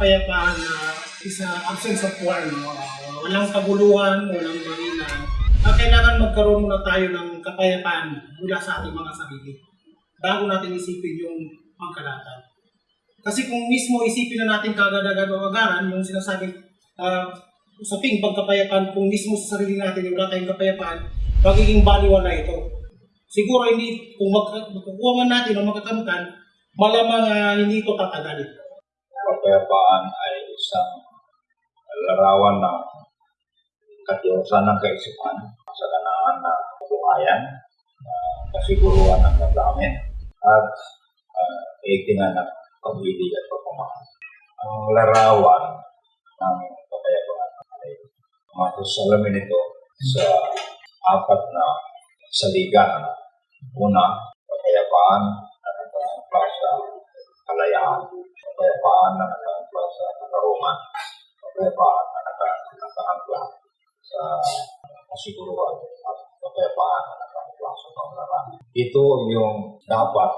kapayapaan na is absence of war. No? Ah, walang kaguluhan, walang barilan. Uh, kailangan magkaroon muna tayo ng kapayapaan mula sa ating mga sarili bago natin isipin yung pangkalatan. Kasi kung mismo isipin na natin kagad-agad o agaran, yung sinasabing uh, usaping pagkapayapaan, kung mismo sa sarili natin yung wala tayong kapayapaan, magiging baliwan na ito. Siguro hindi, kung mag- magkukuha natin o magkakamtan, malamang ah, hindi ito tatagal. Kapayapaan ay isang larawan ng katiyosan ng kaisipan, kasaganaan ng buhayan, uh, kasiguruhan ng damdamin, at uh, itingan ng pag-ibig at pagmamahal. Ang larawan ng kapayapaan ay matusalamin ito sa apat na saligan. Una, kapayapaan kapayapaan na nagpapala sa katarungan, kapayapaan na nagpapala sa kasiguruhan, at kapayapaan na nagpapala sa panglaran. Ito yung dapat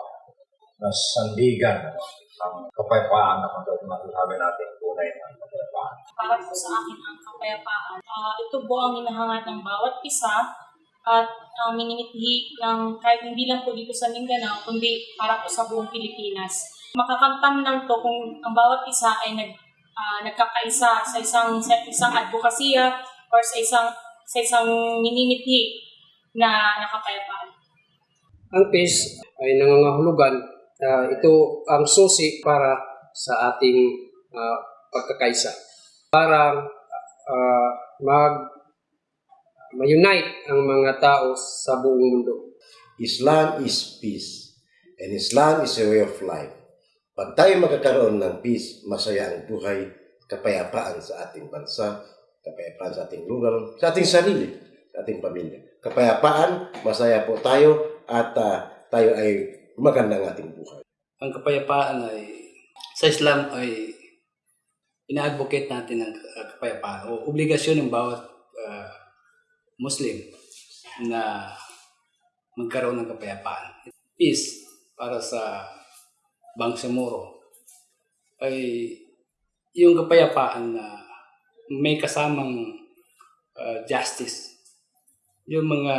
na sandigan ng kapayapaan na masasabi natin tunay ng kapayapaan. para po sa akin ang kapayapaan. Ah, ito po ang hinahangad ng bawat isa at ang minimithi ng kahit hindi lang po dito sa Mindanao, kundi para po sa buong Pilipinas. Makakamtam lang to kung ang bawat isa ay nag, ah, nagkakaisa sa isang sa isang advokasya or sa isang sa isang minimithi na nakapayapaan. Ang peace ay nangangahulugan. ah, ito ang susi para sa ating ah, pagkakaisa. Para ah, mag ma-unite ang mga tao sa buong mundo. Islam is peace. And Islam is a way of life. Pag tayo magkakaroon ng peace, masaya ang buhay, kapayapaan sa ating bansa, kapayapaan sa ating lugar, sa ating sarili, sa ating pamilya. Kapayapaan, masaya po tayo at ah, tayo ay maganda ang ating buhay. ang kapayapaan ay sa Islam ay ina-advocate natin ang uh, kapayapaan o obligasyon ng bawat uh, Muslim na magkaroon ng kapayapaan. Peace para sa Bangsamoro ay yung kapayapaan na may kasamang uh, justice. Yung mga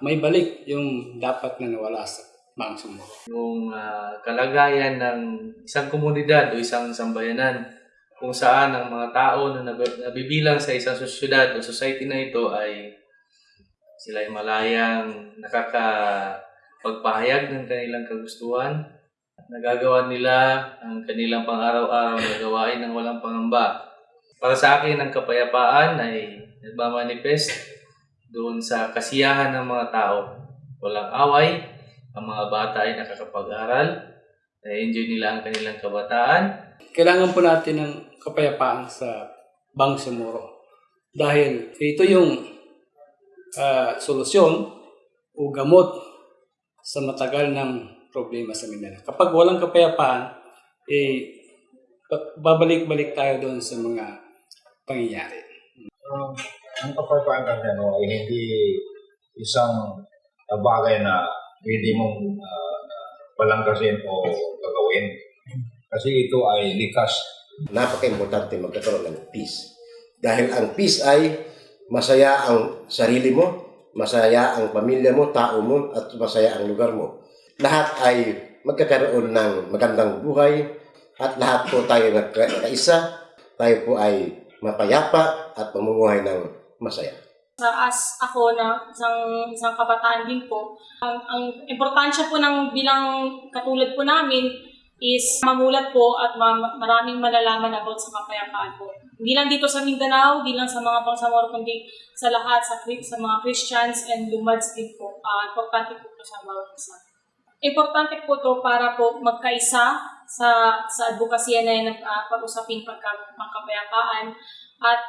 may balik yung dapat na nawala sa Bangsamoro. yung ah, kalagayan ng isang komunidad o isang sambayanan kung saan ang mga tao na nab- nabibilang sa isang sosyedad o society na ito ay sila ay malayang nakakapagpahayag ng kanilang kagustuhan nagagawa nila ang kanilang pang-araw-araw na gawain ng walang pangamba. Para sa akin, ang kapayapaan ay nagmamanifest doon sa kasiyahan ng mga tao. Walang away, ang mga bata ay nakakapag-aral, na-enjoy nila ang kanilang kabataan, kailangan po natin ng kapayapaan sa Bangsamoro. Dahil ito yung ah, solusyon o gamot sa matagal ng problema sa Mindanao. Kapag walang kapayapaan, eh, ba- babalik-balik tayo doon sa mga pangyayari. Um, ang kapayapaan kasi ano, ay hindi isang uh, bagay na pwede mong uh, palangkasin o gagawin. Kasi ito ay likas. Napaka-importante magkakaroon ng peace. Dahil ang peace ay masaya ang sarili mo, masaya ang pamilya mo, tao mo, at masaya ang lugar mo. Lahat ay magkakaroon ng magandang buhay at lahat po tayo nagkaisa. Tayo po ay mapayapa at mamumuhay ng masaya. sa as ako na isang isang kabataan din po, ang, ang importansya po ng bilang katulad po namin is mamulat po at ma- maraming malalaman about sa kapayapaan po. Hindi lang dito sa Mindanao, hindi lang sa mga Bangsamoro, kundi sa lahat, sa, sa mga Christians and Lumads din po. Ah, importante po ito sa bawat isa. Importante po to para po magkaisa sa sa advokasya na yan uh, pag-usapin pagka, pagkapayapaan at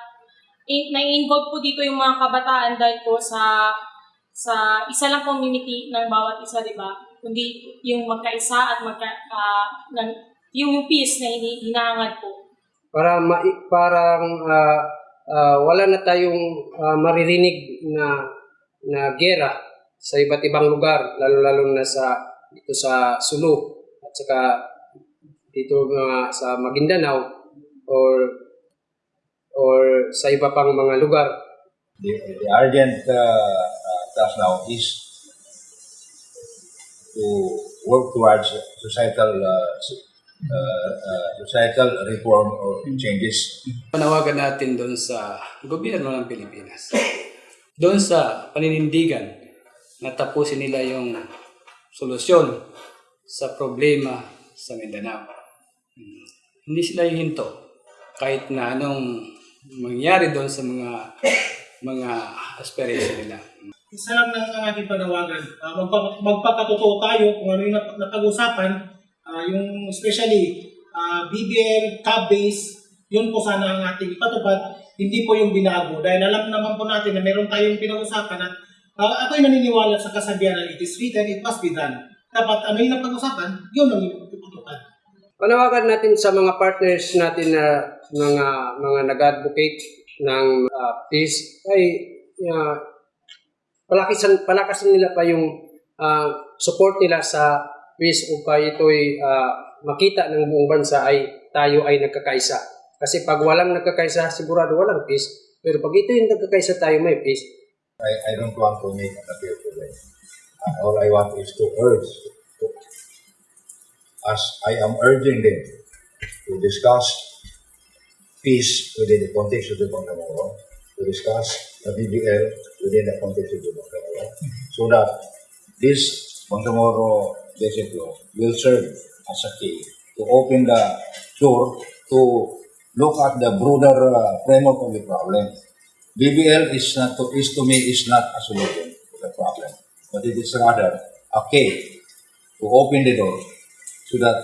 in, nai-involve po dito yung mga kabataan dahil po sa sa isa lang community ng bawat isa, di ba? Kundi yung magkaisa at magka, ah, ng, yung, peace na hinahangad po. Para ma- parang ah, ah, wala na tayong ah, maririnig na na gera sa iba't ibang lugar, lalo-lalo na sa dito sa Sulu at saka dito mga sa Maguindanao or or sa iba pang mga lugar. The, the urgent uh, uh, task now is to work towards societal uh, uh, uh, societal reform or changes. Panawagan natin doon sa gobyerno ng Pilipinas. Doon sa paninindigan na tapusin nila yung solusyon sa problema sa Mindanao. Hindi sila hihinto kahit na anong mangyari doon sa mga mga aspiration nila. Isa lang ng ang aking panawagan, uh, magpa, magpakatotoo tayo kung ano yung nap- napag-usapan, ah, yung especially ah, BBL, CAB-base, yun po sana ang ating ipatupad, hindi po yung binago. Dahil alam naman po natin na meron tayong pinag-usapan at uh, ako'y naniniwala sa kasabihan na it is written, it must be done. Dapat ano yung napag-usapan, yun ang ipatupad. Panawagan natin sa mga partners natin na mga mga nag-advocate ng ah, peace ay uh, palakasan palakasan nila pa yung ah, support nila sa peace upang ito'y ah, makita ng buong bansa ay tayo ay nagkakaisa. Kasi pag walang nagkakaisa, sigurado walang peace. Pero pag ito yung nagkakaisa tayo, may peace. I, I don't want to make an appeal today. Uh, all I want is to urge, to, as I am urging them to discuss peace within the context of the Bangsamoro, to discuss the BBL within the context of the Bangsamoro, so that this Bangsamoro basic law will serve as a key to open the door to look at the broader uh, framework of the problem. BBL is not to, is to me is not a solution to the problem, but it is rather a key to open the door so that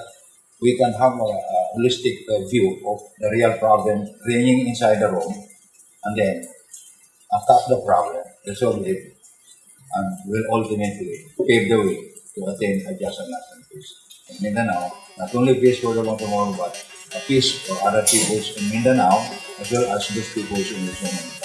we can have a, a holistic uh, view of the real problem reigning inside the room, and then attack the problem, resolve it, and will ultimately pave the way to attain a just and lasting peace. In Mindanao, not only peace for the Bangsamoro, but a peace for other peoples in Mindanao as well as those peoples in Luzon